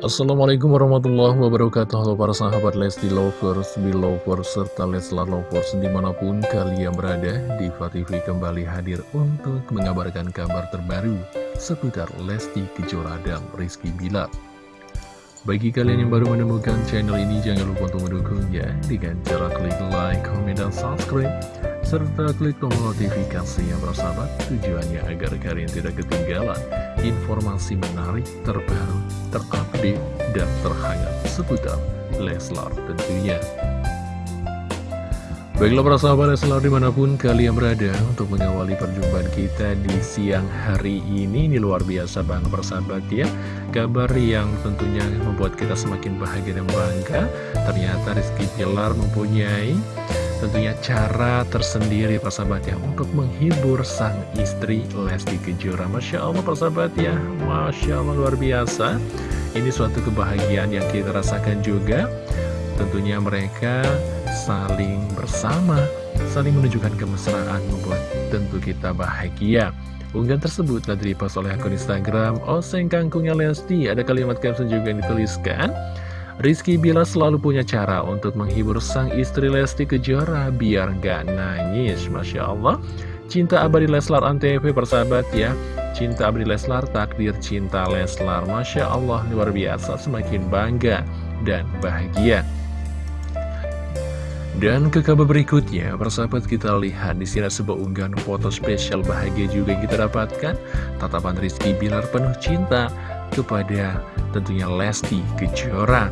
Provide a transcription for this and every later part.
Assalamualaikum warahmatullahi wabarakatuh. Halo para sahabat Lesti Lovers, Belovers, serta Leslar Lovers di mana pun kalian berada Diva TV kembali hadir untuk mengabarkan kabar terbaru seputar Lesti Kejora dan Rizky Bilar. Bagi kalian yang baru menemukan channel ini jangan lupa untuk mendukungnya dengan cara klik like, komen, dan subscribe serta klik tombol notifikasi yang bersahabat tujuannya agar kalian tidak ketinggalan informasi menarik terbaru, terupdate, dan terhangat seputar Leslar tentunya. Baiklah para sahabat Leslar di mana pun kalian berada untuk mengawali perjumpaan kita di siang hari ini. Ini luar biasa banget persahabat ya. Kabar yang tentunya membuat kita semakin bahagia dan bangga. Ternyata Rizky Pilar mempunyai tentunya cara tersendiri persahabat ya untuk menghibur sang istri Lesti Kejora. Masya Allah persahabat ya Masya Allah luar biasa. Ini suatu kebahagiaan yang kita rasakan juga. Tentunya mereka saling bersama saling menunjukkan kemesraan membuat tentu kita bahagia. Unggahan tersebut telah dipost oleh akun Instagram Oseng Kangkungnya Lesti. Ada kalimat caption juga yang dituliskan Rizky Bila selalu punya cara untuk menghibur sang istri Lesti Kejora biar gak nangis. Masya Allah. Cinta abadi Leslar Antv persahabat ya. Cinta abadi Leslar, takdir cinta Leslar. Masya Allah, luar biasa. Semakin bangga dan bahagia. Dan ke kabar berikutnya, persahabat kita lihat di sini sebuah unggahan foto spesial bahagia juga yang kita dapatkan. Tatapan Rizky Bilar penuh cinta kepada tentunya Lesti Kejora.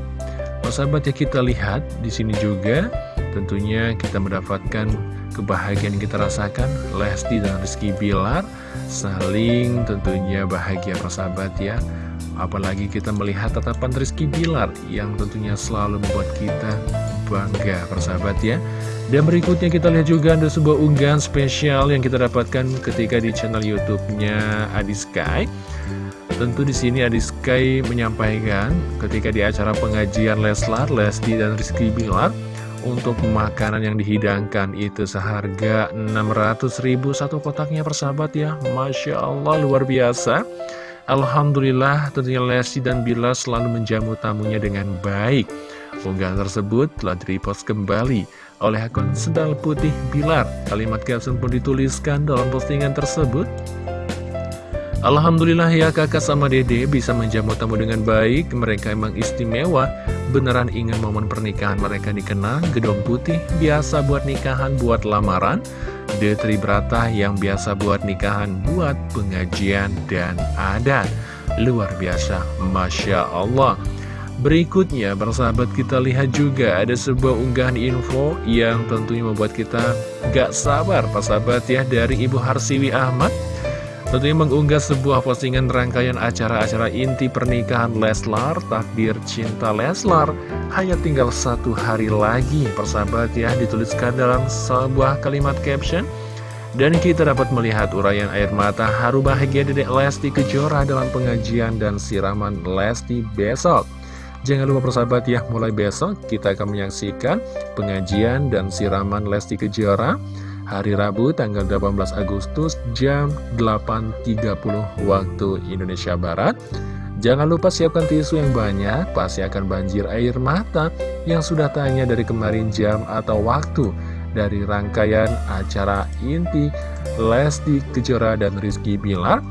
Sahabat ya kita lihat di sini juga tentunya kita mendapatkan kebahagiaan yang kita rasakan. Lesti dan Rizky Bilar saling tentunya bahagia persahabat ya. Apalagi kita melihat tatapan Rizky Bilar yang tentunya selalu membuat kita bangga persahabat ya. Dan berikutnya kita lihat juga ada sebuah unggahan spesial yang kita dapatkan ketika di channel YouTube-nya Adi Sky Tentu di sini Adi Sky menyampaikan ketika di acara pengajian Leslar, Lesti dan Rizky Bilar untuk makanan yang dihidangkan itu seharga 600 ribu satu kotaknya persahabat ya. Masya Allah luar biasa. Alhamdulillah tentunya Lesti dan Bilar selalu menjamu tamunya dengan baik. Unggahan tersebut telah direpost kembali oleh akun Sedal Putih Bilar. Kalimat caption pun dituliskan dalam postingan tersebut Alhamdulillah ya kakak sama dede bisa menjamu tamu dengan baik. Mereka emang istimewa. Beneran ingin momen pernikahan mereka dikenang. Gedung putih biasa buat nikahan buat lamaran. Detri Brata yang biasa buat nikahan buat pengajian dan adat. Luar biasa Masya Allah. Berikutnya bersahabat kita lihat juga ada sebuah unggahan info yang tentunya membuat kita gak sabar persahabat ya dari Ibu Harsiwi Ahmad Tentunya mengunggah sebuah postingan rangkaian acara-acara inti pernikahan Leslar, takdir cinta Leslar. Hanya tinggal satu hari lagi, persahabat ya, dituliskan dalam sebuah kalimat caption. Dan kita dapat melihat uraian air mata haru bahagia dedek Lesti Kejora dalam pengajian dan siraman Lesti besok. Jangan lupa persahabat ya, mulai besok kita akan menyaksikan pengajian dan siraman Lesti Kejora hari Rabu tanggal 18 Agustus jam 8.30 waktu Indonesia Barat. Jangan lupa siapkan tisu yang banyak, pasti akan banjir air mata yang sudah tanya dari kemarin jam atau waktu dari rangkaian acara inti Lesti Kejora dan Rizky Bilar.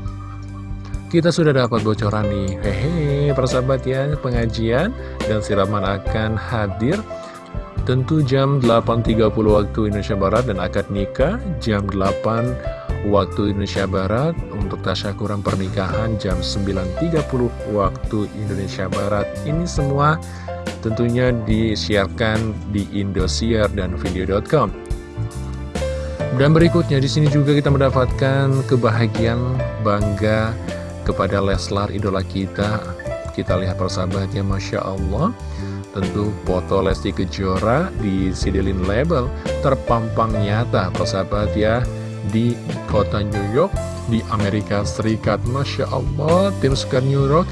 Kita sudah dapat bocoran nih, hehe, persahabat ya, pengajian dan siraman akan hadir Tentu jam 8.30 waktu Indonesia Barat dan akad nikah jam 8 waktu Indonesia Barat untuk tasyakuran pernikahan jam 9.30 waktu Indonesia Barat. Ini semua tentunya disiarkan di Indosiar dan video.com. Dan berikutnya di sini juga kita mendapatkan kebahagiaan bangga kepada Leslar idola kita. Kita lihat persahabatnya Masya Allah. Tentu foto Lesti Kejora di Sidelin Label terpampang nyata persahabat ya. Di kota New York di Amerika Serikat. Masya Allah, tim suka New York.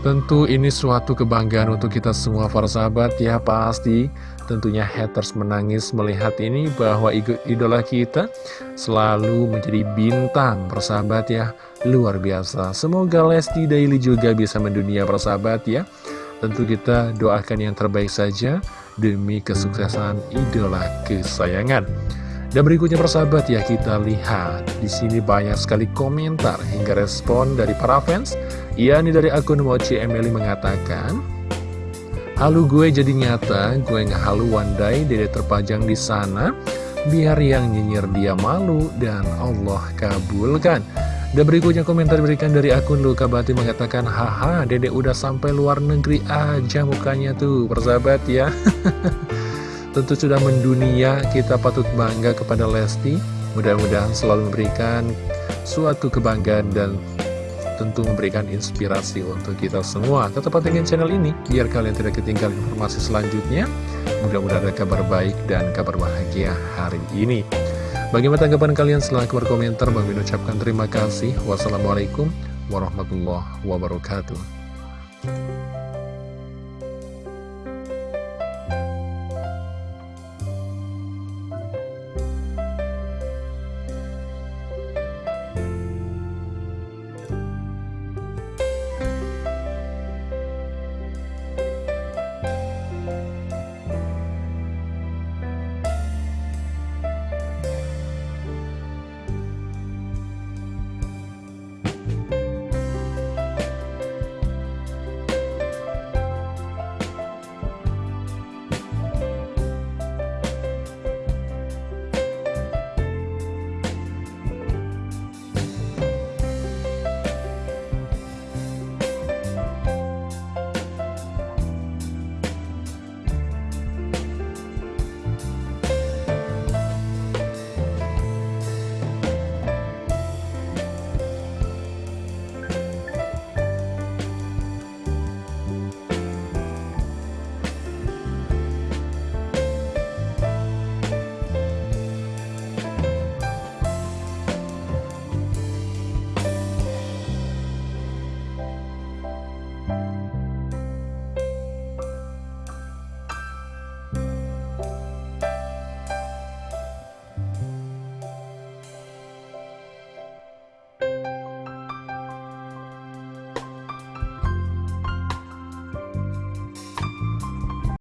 Tentu ini suatu kebanggaan untuk kita semua para sahabat ya pasti. Tentunya haters menangis melihat ini bahwa idola kita selalu menjadi bintang persahabat ya. Luar biasa. Semoga Lesti Daily juga bisa mendunia persahabat ya tentu kita doakan yang terbaik saja demi kesuksesan idola kesayangan dan berikutnya persahabat ya kita lihat di sini banyak sekali komentar hingga respon dari para fans. ini dari akun Mochi Emily mengatakan, Halu gue jadi nyata, gue nggak halu one day, dede terpajang di sana, biar yang nyinyir dia malu dan Allah kabulkan. Dan berikutnya komentar diberikan dari akun Luka Bati mengatakan, Haha, dede udah sampai luar negeri aja mukanya tuh, persahabat ya. tentu sudah mendunia kita patut bangga kepada Lesti. Mudah-mudahan selalu memberikan suatu kebanggaan dan tentu memberikan inspirasi untuk kita semua. Tetap pantengin channel ini biar kalian tidak ketinggalan informasi selanjutnya. Mudah-mudahan ada kabar baik dan kabar bahagia hari ini bagaimana tanggapan kalian? Setelah berkomentar. Bang ucapkan terima kasih. Wassalamualaikum warahmatullahi wabarakatuh